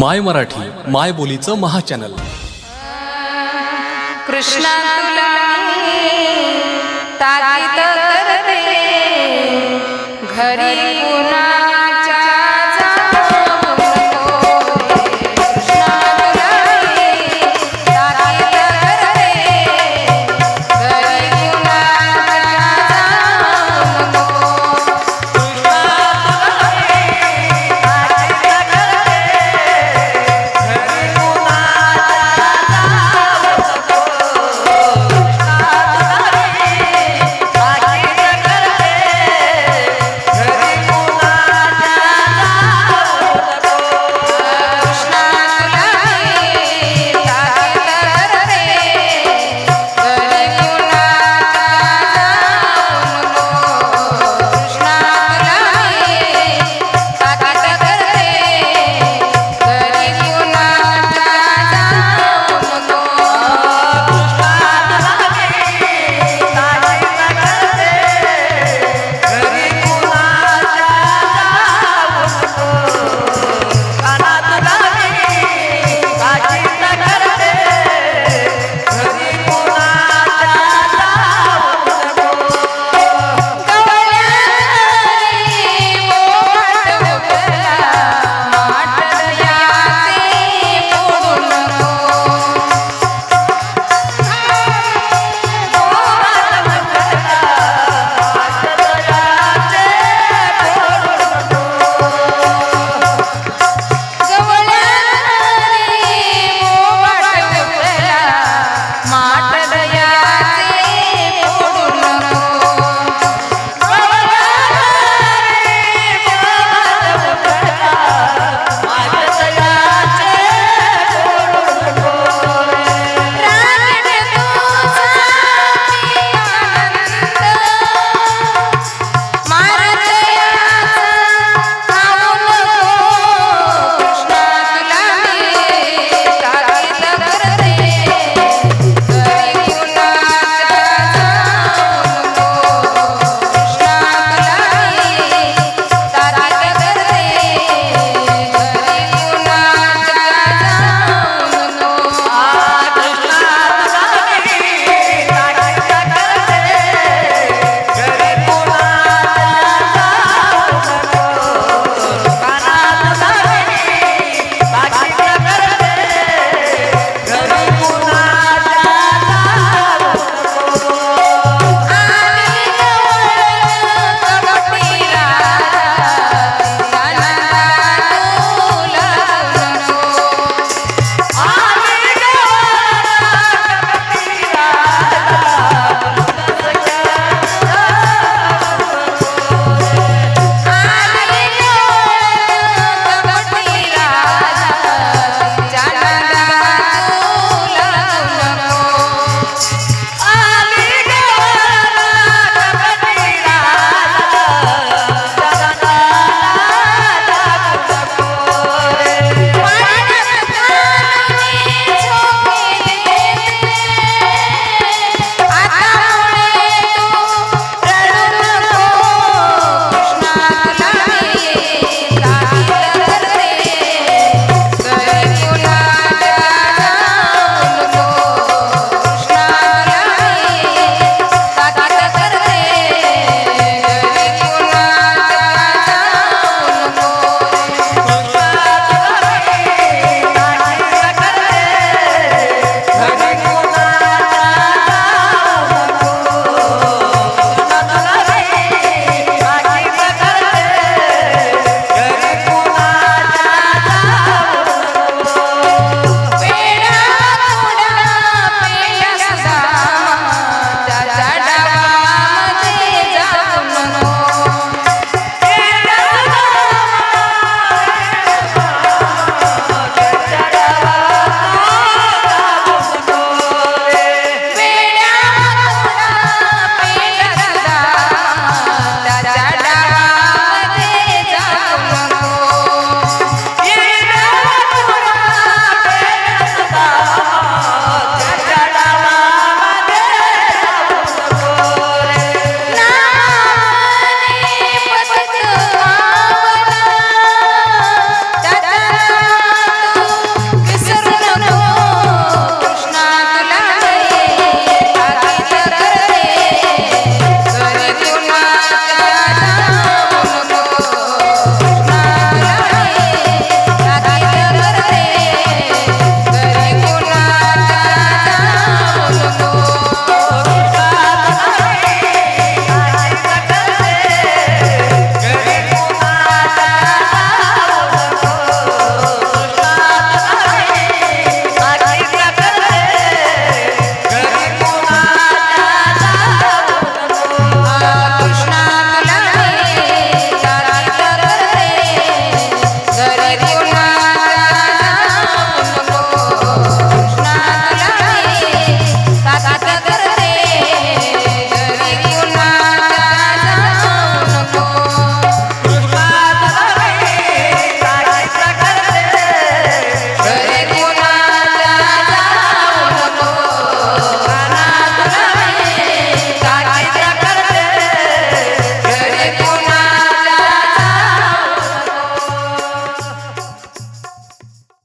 माय मराठी माय बोलीचं महाचॅनल. कृष्णा तुला घरी पुन्हा